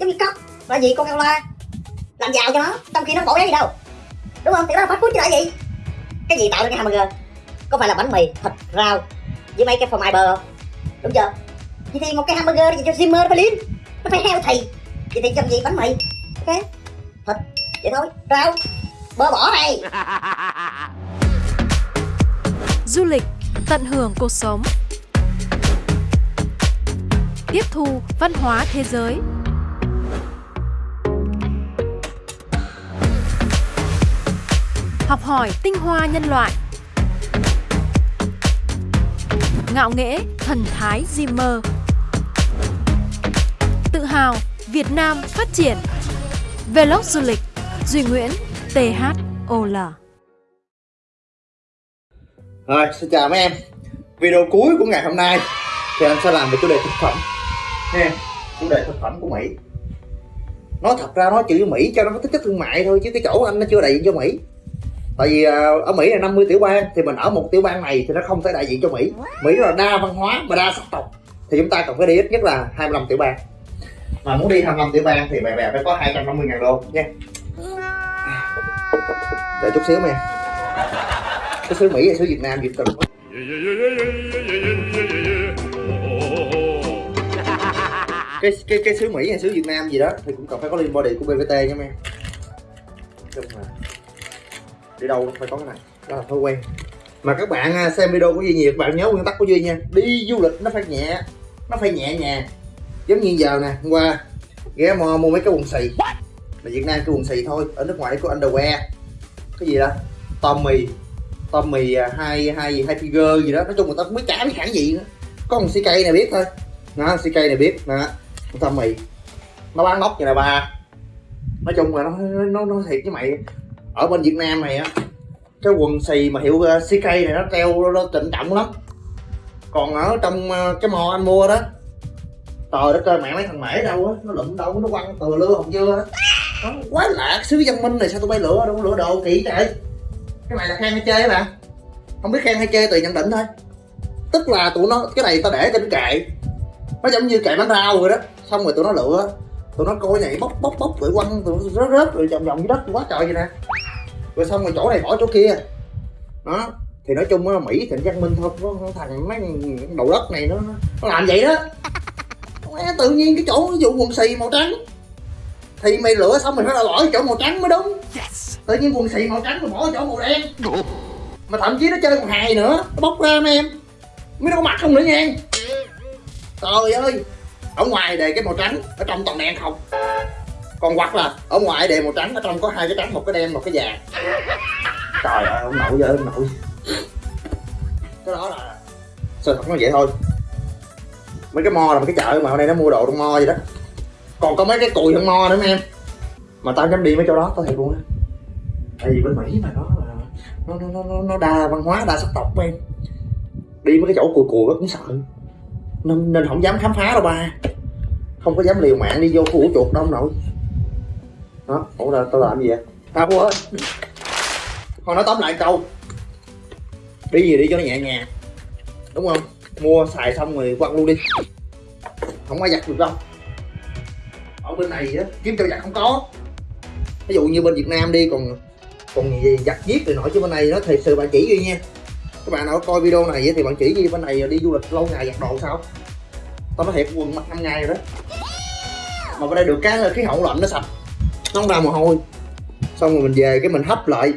giống như cóc là gì con la? Làm giàu cho nó trong khi nó bỏ giá gì đâu. Đúng không? Thì đó là phát food chứ là gì? Cái gì tạo ra cái hamburger? Có phải là bánh mì thịt rau với mấy cái phô mai bơ không? Đúng chưa? Vậy thì một cái hamburger gì cho Zimmer nó phải liếm. Nó phải heo thì vậy thì trong gì? Bánh mì. Ok? Thịt. Vậy thôi. Rau. Bơ bỏ này Du lịch, tận hưởng cuộc sống. Tiếp thu văn hóa thế giới. Học hỏi tinh hoa nhân loại. Ngạo nghễ thần thái Zimmer. Tự hào Việt Nam phát triển. Vlog du lịch Duy Nguyễn THOL Rồi, xin chào mấy em Video cuối của ngày hôm nay Thì anh sẽ làm về chủ đề thực phẩm Nha, chủ đề thực phẩm của Mỹ Nói thật ra nói chữ Mỹ cho nó có tính chất thương mại thôi Chứ cái chỗ anh nó chưa đại diện cho Mỹ Tại vì à, ở Mỹ là 50 tiểu bang, Thì mình ở một tiểu bang này thì nó không thể đại diện cho Mỹ. Mỹ là đa văn hóa và đa sắc tộc. Thì chúng ta cần phải đi ít nhất là 25 tiểu bang. Mà muốn đi 25 tiểu bang thì bè bè phải có 250 ngàn đô, nha. Đợi chút xíu nha. Cái xứ Mỹ hay xứ Việt Nam việt cần cái cái cái xứ Mỹ hay xứ Việt Nam gì đó thì cũng cần phải có liên body của BVT nha em Chung là đi đâu cũng phải có cái này. Đó là thói quen. Mà các bạn à, xem video của Duy nhiều các bạn nhớ nguyên tắc của Duy nha. Đi du lịch nó phải nhẹ nó phải nhẹ nhàng. Giống như giờ nè hôm qua ghé mò mua mấy cái quần xì. Mà Việt Nam cái quần xì thôi ở nước ngoài có underwear. Cái gì đó Tommy Tommy à, hai hai hai figure gì đó. Nói chung người ta cũng biết chả biết hãng gì nữa. Có một CK này biết thôi. Đó CK này biết đó. Tommy. Nó bán nóc như là ba. Nói chung là nó nó nó thiệt với mày ở bên Việt Nam này á, cái quần xì mà hiệu ờ, CK này nó treo nó trịnh trọng lắm. Còn ở trong ờ, cái mò anh mua đó, trời đất ơi, mẹ mấy thằng mễ đâu á, nó lụm đâu, nó quăng từ lưa hồng dưa á. Quá lạ xứ văn minh này, sao tụi bay lựa đâu, lựa đồ kỹ trời. Cái này là khen hay chơi bạn không biết khen hay chơi tùy nhận định thôi. Tức là tụi nó, cái này tao để trên kệ. Nó giống như kệ bánh rau rồi đó. Xong rồi tụi nó lựa, tụi nó coi này bóc bóc bóc, rồi quăng, tụi nó rớt rớt, rồi vòng vòng dưới đất, quá trời vậy nè rồi xong rồi chỗ này bỏ chỗ kia. Đó thì nói chung là mỹ thì văn minh thôi có thằng mấy đầu đất này nó nó làm vậy đó. Tự nhiên cái chỗ vụ quần xì màu trắng thì mày lựa xong mày phải là bỏ chỗ màu trắng mới đúng. Tự nhiên quần xì màu trắng mà bỏ chỗ màu đen. Mà thậm chí nó chơi còn hài nữa nó bóc ra mấy em. Mới nó có mặt không nữa nha. Trời ơi ở ngoài đề cái màu trắng ở trong toàn đen không còn hoặc là ở ngoài đề màu trắng, ở trong có hai cái trắng, một cái đen, một cái vàng. Trời ơi, ông nội giờ ông nội. Cái đó là sự thật nó vậy thôi. Mấy cái mo là một cái chợ mà ở đây nó mua đồ trong mo vậy đó. Còn có mấy cái cùi trong mo nữa mấy em. Mà tao dám đi mấy chỗ đó, tao thiệt luôn á. Tại vì bên mỹ mà nó là nó nó nó nó đa văn hóa, đa sắc tộc em. Đi mấy cái chỗ cùi cùi cũng sợ. Nên nên không dám khám phá đâu ba. Không có dám liều mạng đi vô khu ổ chuột đâu ông nội đó ủa là tao làm gì vậy? Tao không ơi thôi, nói tóm lại câu. Đi gì đi cho nó nhẹ nhàng. Đúng không? Mua xài xong rồi quăng luôn đi. Không ai giặt được đâu. Ở bên này á, kiếm cho giặt không có. Ví dụ như bên việt nam đi, còn còn gì giặt giết rồi nổi chứ bên này nó thật sự bạn chỉ đi nha. Các bạn nào coi video này thì bạn chỉ gì bên này đi du lịch lâu ngày giặt đồ sao? Tao nói thiệt, quần mặc năm ngày rồi đó. Mà bên đây được cái là khí hậu lạnh nó sạch nó không ra mồ hôi. Xong rồi mình về cái mình hấp lại.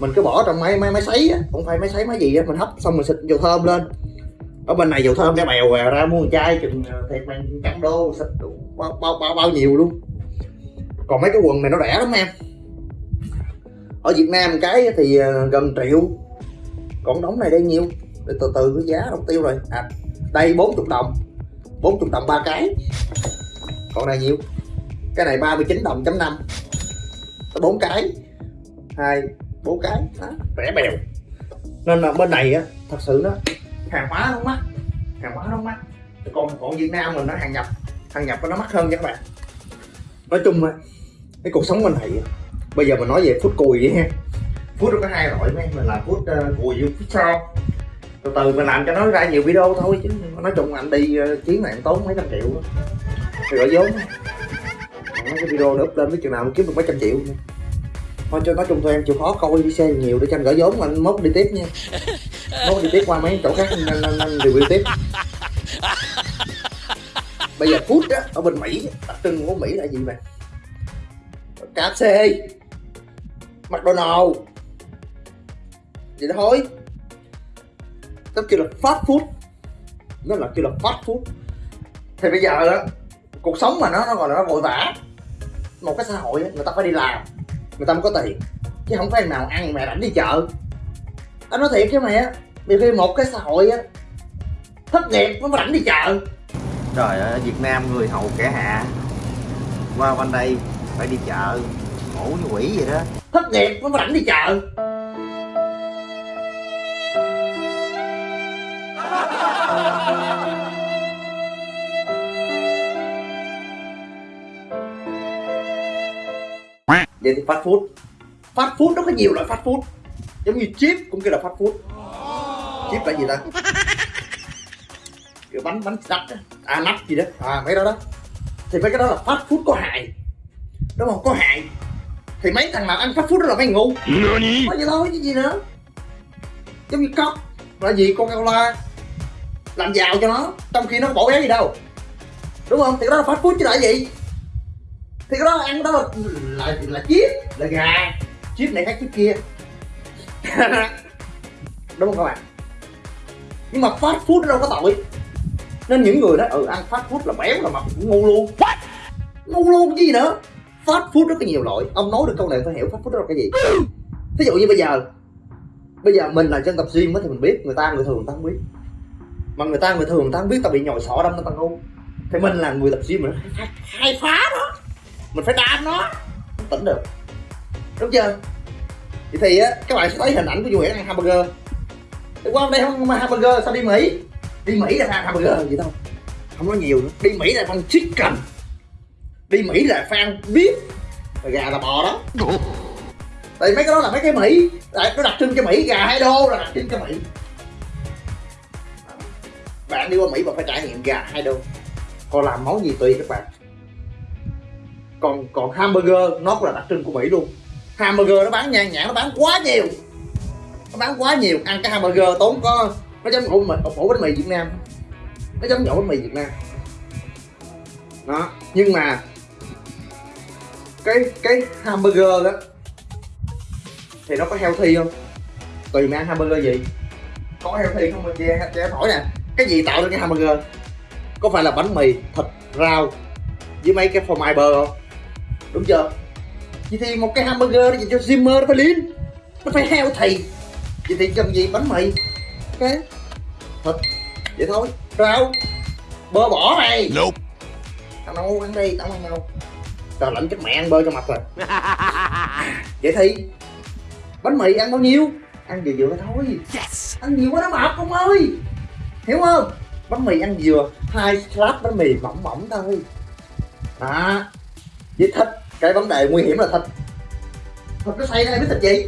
Mình cứ bỏ trong máy máy máy sấy á không phải máy sấy máy gì á mình hấp xong mình xịt dầu thơm lên. Ở bên này dầu thơm cái bèo ra mua một chai chừng ờ, thiệt bằng trăm đô xịt bao, bao, bao, bao nhiêu luôn. Còn mấy cái quần này nó rẻ lắm em. Ở Việt Nam cái thì ờ, gần triệu. Còn đóng này đây nhiêu để từ từ cái giá đồng tiêu rồi. À đây 40 đồng. 40 đồng ba cái. Còn này nhiêu cái này 39 đồng chấm năm. Bốn cái. Hai bốn cái. Đó, rẻ bèo. Nên là bên này á thật sự nó hàng hóa nó mắc. Hàng hóa nó mắc. Còn còn Việt Nam mình nó hàng nhập. Hàng nhập nó mắc hơn nha các bạn. Nói chung á cái cuộc sống bên này bây giờ mình nói về phút cùi vậy ha. Phút nó có hai loại mấy. Mình làm phút uh, ờ, cùi với phút sau từ từ mình làm cho nó ra nhiều video thôi chứ. Nói chung anh đi uh, chuyến này tốn mấy trăm triệu thì gọi vốn mấy cái video nó up lên với chừng nào kiếm được mấy trăm triệu thôi cho nói chung thôi em chịu khó coi đi xe nhiều để cho anh gỡ vốn mà anh mốt đi tiếp nha. Mốt đi tiếp qua mấy chỗ khác anh, anh, anh, review tiếp. Bây giờ food á ở bên mỹ đặc trưng của mỹ là gì mà? KFC McDonald. Vậy đó thôi. Nó kêu là fast food. Nó là kêu là fast food. Thì bây giờ á cuộc sống mà nó nó gọi là nó vội vã một cái xã hội người ta phải đi làm người ta mới có tiền. Chứ không phải nào ăn mẹ rảnh đi chợ. Anh nói thiệt chứ á nhiều khi một cái xã hội á thất nghiệp mới rảnh đi chợ. Trời ơi ở việt nam người hầu kẻ hạ. Qua bên đây phải đi chợ khổ như quỷ vậy đó. Thất nghiệp mới rảnh đi chợ vậy thì fast food. Fast food nó có nhiều loại fast food. Giống như chip cũng kêu là fast food. Chip là gì ta? Kiểu bánh bánh nắp á, à nắp gì đó. À mấy đó đó. Thì mấy cái đó là fast food có hại. Đúng không? Có hại. Thì mấy thằng nào ăn fast food đó là mấy ngu nói vậy thôi chứ gì nữa. Giống như cốc là gì? Coca cola làm giàu cho nó trong khi nó bổ béo gì đâu. Đúng không? Thì cái đó là fast food chứ là gì thì cái đó ăn đó là là, là chip là gà. Chip này khác chip kia. Đúng không các bạn? Nhưng mà fast food đâu có tội. Nên những người đó ừ ăn fast food là béo là mập cũng ngu luôn. Ngu luôn cái gì nữa? Fast food rất là nhiều loại. Ông nói được câu này phải hiểu fast food đó là cái gì. Ví dụ như bây giờ bây giờ mình là dân tập gym thì mình biết người ta người thường người ta không biết. Mà người ta người thường người ta không biết tao bị nhồi sọ đâm tao tăng ngu. Thì mình là người tập gym mình nó khai phá nó mình phải đam nó. Tỉnh được. Đúng chưa? Vậy thì á, các bạn sẽ thấy hình ảnh của Duy Nguyễn ăn hamburger. Đi qua đây không, mà hamburger sao đi Mỹ? Đi Mỹ là ăn hamburger gì đâu không nói nhiều nữa. Đi Mỹ là phải ăn chicken. Đi Mỹ là phải ăn beef là gà là bò đó. Tại mấy cái đó là mấy cái Mỹ. Là nó đặc trưng cho Mỹ, gà hai đô là đặc trưng cho Mỹ. Bạn đi qua Mỹ bạn phải trải nghiệm gà hai đô còn làm món gì tùy các bạn còn còn hamburger, nó cũng là đặc trưng của Mỹ luôn. Hamburger nó bán nhan nhản nó bán quá nhiều. Nó bán quá nhiều. Ăn cái hamburger tốn có, nó giống ổ mì ổ bánh mì Việt Nam. Nó giống ổ bánh mì Việt Nam. Đó, nhưng mà cái cái hamburger đó, thì nó có healthy không? Tùy mà ăn hamburger gì. Có healthy không? Mình che em hỏi nè, cái gì tạo ra cái hamburger? Có phải là bánh mì thịt rau với mấy cái phô mai bơ không? Đúng chưa? Vậy thì một cái hamburger dành cho Zimmer nó phải lean nó phải healthy vậy thì cần gì? Bánh mì. Ok. Thịt. Vậy thôi. Rau. Bơ bỏ này Nope. tao nấu ăn đi tao ăn đâu trời lạnh chết mẹ ăn bơ cho mập rồi. Vậy thì bánh mì ăn bao nhiêu? Ăn vừa vừa thôi. Yes. ăn nhiều quá nó mập ông ơi. Hiểu không? Bánh mì ăn vừa hai slab bánh mì mỏng mỏng thôi. Đó. Với thịt cái vấn đề nguy hiểm là thịt thịt nó xay ra biết thịt gì?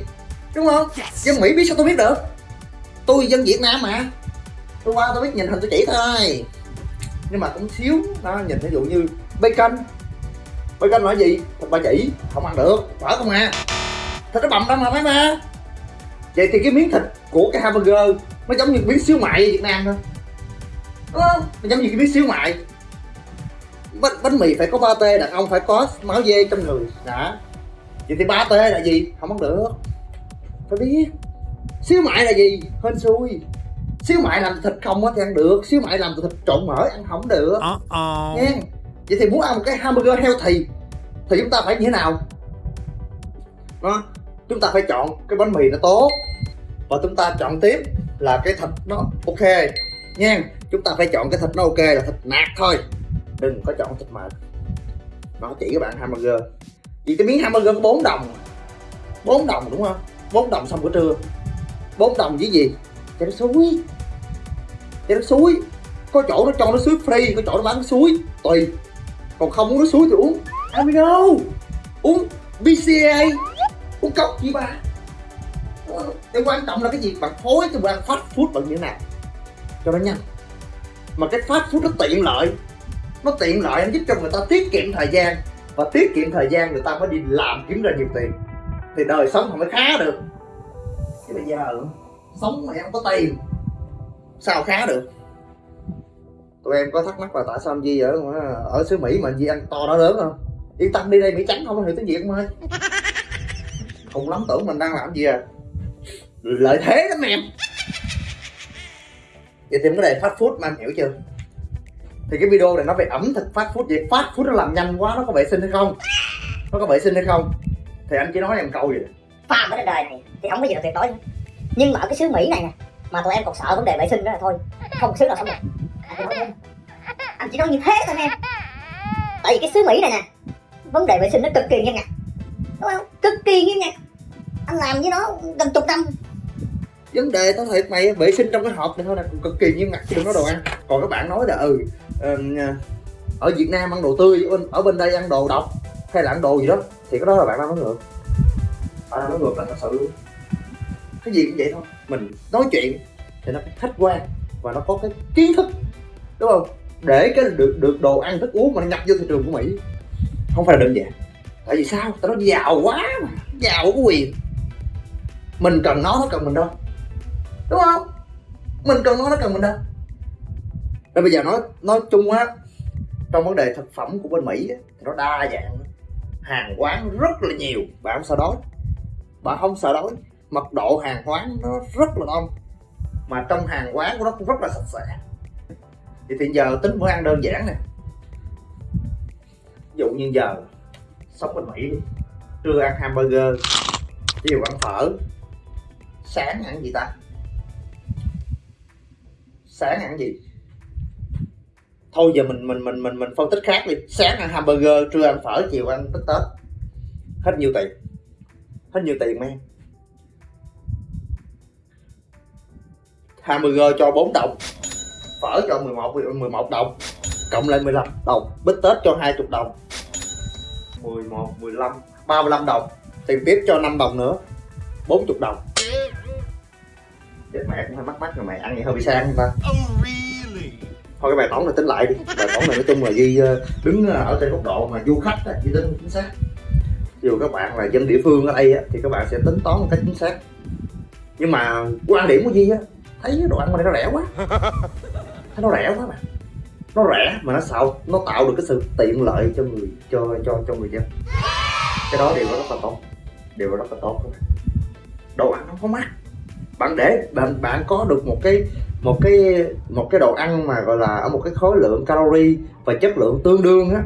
Đúng không? Yes. dân mỹ biết sao tôi biết được? Tôi dân việt nam mà. Tôi qua tôi biết nhìn hình tôi chỉ thôi. Nhưng mà cũng xíu đó nhìn ví dụ như bacon bacon là gì? Thịt ba chỉ không ăn được phở không à thịt nó bầm đâu mà mấy ma vậy thì cái miếng thịt của cái hamburger nó giống như miếng xíu mại ở việt nam thôi. Đúng không? Nó giống như cái miếng xíu mại bánh, bánh mì phải có ba tê đàn ông phải có máu dê trong người. Đã. Vậy thì ba tê là gì? Không ăn được. Phải biết. Xíu mại là gì? Hên xui. Xíu mại làm thịt không á thì ăn được. Xíu mại làm từ thịt trộn mỡ ăn không được. Uh-oh. nha vậy thì muốn ăn một cái hamburger healthy thì chúng ta phải như thế nào? Đó. Chúng ta phải chọn cái bánh mì nó tốt và chúng ta chọn tiếp là cái thịt nó ok. Nha chúng ta phải chọn cái thịt nó ok là thịt nạc thôi đừng có chọn thịt mệt. Nó chỉ các bạn hamburger. Vì cái miếng hamburger có 4 đồng. 4 đồng đúng không? 4 đồng xong bữa trưa. 4 đồng với gì? Cho nó suối. Cho nó suối. Có chỗ nó cho nó suối free, có chỗ nó bán suối. Tùy. Còn không muốn nó suối thì uống. Amigo uống BCA uống cốc gì ba? Cái quan trọng là cái gì? Bạn phối cho bạn fast food bằng như thế nào? Cho nó nhanh. Mà cái fast food nó tiện lợi nó tiện lợi, nó giúp cho người ta tiết kiệm thời gian. Và tiết kiệm thời gian, người ta mới đi làm kiếm ra nhiều tiền. Thì đời sống họ mới khá được. Chứ bây giờ sống mà em có tiền, sao khá được? Tụi em có thắc mắc là tại sao anh Di ở ở xứ Mỹ mà anh Di ăn to đó lớn không? Yên tâm đi đây, Mỹ trắng không có hiểu tiếng Việt không ơi không lắm, tưởng mình đang làm gì à? Lợi thế lắm em. Vậy thì vấn đề fast food mà anh hiểu chưa? Thì cái video này nó về ẩm thực fast food vậy? Fast food nó làm nhanh quá nó có vệ sinh hay không? Nó có vệ sinh hay không? Thì anh chỉ nói em câu gì farm ở trên đời này thì không có gì là tuyệt đối nữa. nhưng mà ở cái xứ mỹ này nè mà tụi em còn sợ vấn đề vệ sinh đó là thôi. Không một xứ nào sống được. Anh chỉ nói, anh chỉ nói như thế thôi em tại vì cái xứ mỹ này nè vấn đề vệ sinh nó cực kỳ nghiêm ngặt. Đúng không? Cực kỳ nghiêm ngặt. Anh làm với nó gần chục năm vấn đề tao thiệt mày, vệ sinh trong cái hộp này thôi là cực kỳ nghiêm ngặt đừng có đồ ăn. Còn các bạn nói là ừ à, ở Việt Nam ăn đồ tươi, ở bên đây ăn đồ độc, hay là ăn đồ gì đó, thì cái đó là bạn đang nói ngược. Bạn đang nói ngược là thật sự luôn. Cái gì cũng vậy thôi. Mình nói chuyện thì nó khách quan và nó có cái kiến thức, đúng không? Để cái được được đồ ăn, thức uống mà nó nhập vô thị trường của Mỹ. Không phải là đơn giản. Tại vì sao? Tao nó giàu quá mà, giàu có quyền. Mình cần nó nó cần mình đâu đúng không? Mình cần nó nó cần mình đâu. Nên bây giờ nói nói chung á, trong vấn đề thực phẩm của bên mỹ thì nó đa dạng, hàng quán rất là nhiều bạn không sợ đói. Bạn không sợ đói, mật độ hàng quán nó rất là đông, mà trong hàng quán của nó cũng rất là sạch sẽ. Thì hiện giờ tính bữa ăn đơn giản nè. Ví dụ như giờ sống bên mỹ trưa ăn hamburger chiều ăn phở, sáng ăn gì ta? Sáng ăn gì? Thôi giờ mình mình mình mình mình phân tích khác đi. Sáng ăn hamburger, trưa ăn phở, chiều ăn tết tết. Hết nhiều tiền? Hết nhiều tiền men hamburger cho 4 đồng, phở cho 11 11 đồng, cộng lại 15 đồng, bít tết cho 20 đồng. 11 15 35 đồng. Tiền tiếp cho 5 đồng nữa 40 đồng chết mẹ cũng hơi mắc mắc rồi mày ăn vậy hơi bị sang ta? Thôi cái bài toán này tính lại đi. Bài toán này nói chung là duy ờ, đứng ờ, ở trên góc độ mà du khách duy tính chính xác. Dù các bạn là dân địa phương ở đây thì các bạn sẽ tính toán một cách chính xác. Nhưng mà quan điểm của duy á thấy đồ ăn ở đây nó rẻ quá. Thấy nó rẻ quá mà. Nó rẻ mà nó sao nó tạo được cái sự tiện lợi cho người cho cho cho người dân. Cái đó điều đó rất là tốt. Điều đó rất là tốt. Đồ ăn nó không mắc bạn để, bạn bạn có được một cái một cái một cái đồ ăn mà gọi là ở một cái khối lượng calorie và chất lượng tương đương á.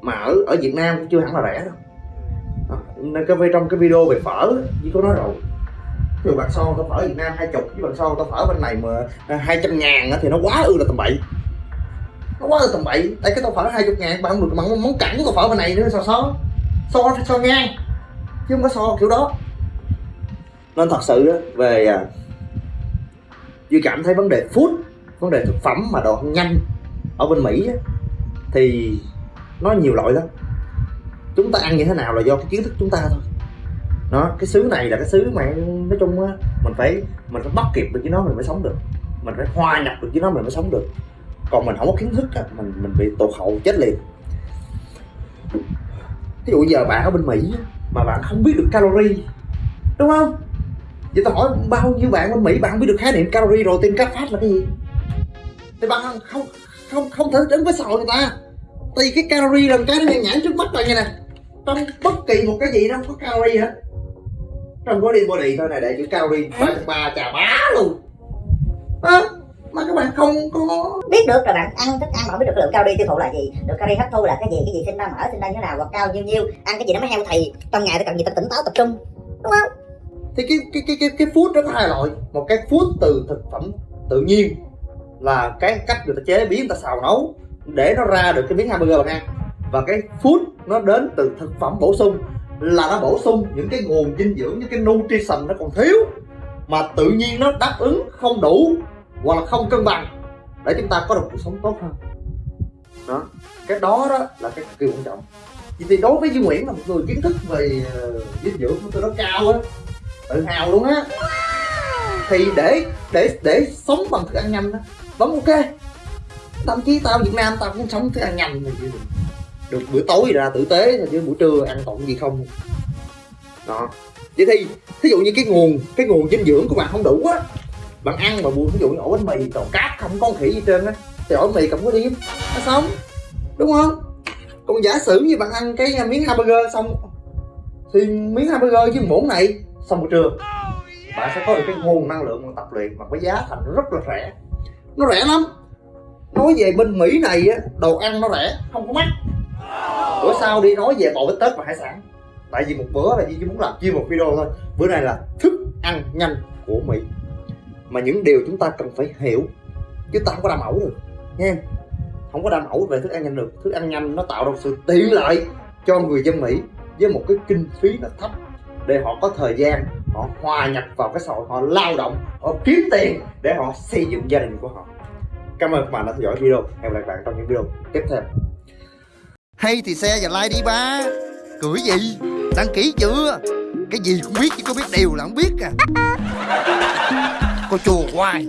Mà ở ở Việt Nam cũng chưa hẳn là rẻ đâu. Đó. nên cái trong cái video về phở chỉ có nói rồi. Ví dụ bạn so tao phở Việt Nam hai chục, với bạn so tao phở bên này mà hai trăm ngàn thì nó quá ư là tầm bậy. Nó quá ư tầm bậy. Đây cái tao phở hai chục ngàn, bạn không được món món cẳng tô phở bên này nữa so so? So so ngang. Chứ không có so kiểu đó nên thật sự về à, Duy cảm thấy vấn đề food, vấn đề thực phẩm mà đồ ăn nhanh ở bên Mỹ thì nó nhiều loại lắm. Chúng ta ăn như thế nào là do cái kiến thức chúng ta thôi. Nó cái xứ này là cái xứ mà nói chung á, mình phải mình phải bắt kịp được với nó mình mới sống được. Mình phải hòa nhập được với nó mình mới sống được. Còn mình không có kiến thức á, mình mình bị tụt hậu, chết liền. Ví dụ giờ bạn ở bên mỹ mà bạn không biết được calorie, đúng không? Vậy tao hỏi bao nhiêu bạn bên mỹ bạn biết được khái niệm calorie rồi tin cắt phát là cái gì? Thì bạn không không không, không thể đứng với sò người ta. Tại vì cái calorie là cái nó nhãn trước mắt bạn như nè. Trong bất kỳ một cái gì nó không có calorie hết. Trong body body thôi này để chữ calorie ba ba chà bá luôn. À, mà các bạn không có biết được là bạn ăn thức ăn mà không biết được lượng calorie tiêu thụ là gì. Được calorie hấp thu là cái gì cái gì sinh ra mỡ sinh ra như thế nào hoặc cao nhiêu nhiêu. Ăn cái gì nó mới heo thì trong ngày tôi cần gì tôi tỉnh táo tập trung. Đúng không thì cái cái cái cái, cái food nó có hai loại. Một cái food từ thực phẩm tự nhiên là cái cách người ta chế biến người ta xào nấu để nó ra được cái miếng hamburger bạn ăn. Và cái food nó đến từ thực phẩm bổ sung là nó bổ sung những cái nguồn dinh dưỡng những cái nutrition nó còn thiếu mà tự nhiên nó đáp ứng không đủ hoặc là không cân bằng để chúng ta có được cuộc sống tốt hơn. Đó. Cái đó đó là cái cực kỳ quan trọng. Vì thì đối với Duy Nguyễn là một người kiến thức về ờ, dinh dưỡng của tôi nó cao á tự hào luôn á. Thì để để để sống bằng thức ăn nhanh đó, vẫn ok. Thậm chí tao Việt Nam tao cũng sống thức ăn nhanh này chứ. Được bữa tối ra tử tế thôi chứ buổi trưa ăn tổng gì không. Đó. Vậy thì, thí dụ như cái nguồn cái nguồn dinh dưỡng của bạn không đủ á, bạn ăn mà buồn ví dụ như ổ bánh mì còn cáp không có con khỉ gì trên á, thì ổ bánh mì cầm có điếm nó sống, đúng không? Còn giả sử như bạn ăn cái miếng hamburger xong, thì miếng hamburger với muỗng này sau buổi trưa bạn sẽ có được cái nguồn năng lượng mà tập luyện mà có giá thành rất là rẻ. Nó rẻ lắm. Nói về bên mỹ này á, đồ ăn nó rẻ, không có mắc. Bữa sau đi nói về bộ bít tết và hải sản. Tại vì một bữa là chỉ muốn làm chia một video thôi. Bữa này là thức ăn nhanh của mỹ. Mà những điều chúng ta cần phải hiểu, chứ ta không có đam mẫu được. Nha em không có đam mẫu về thức ăn nhanh được. Thức ăn nhanh nó tạo ra sự tiện lợi cho người dân mỹ với một cái kinh phí nó thấp để họ có thời gian, họ hòa nhập vào cái xã hội, họ lao động, họ kiếm tiền để họ xây dựng gia đình của họ. Cảm ơn các bạn đã theo dõi video. Hẹn gặp lại bạn trong những video tiếp theo. Hay thì xe và like đi, ba. Cười gì? Đăng ký chưa? Cái gì cũng biết chứ có biết điều là không biết à. Cô chùa hoài.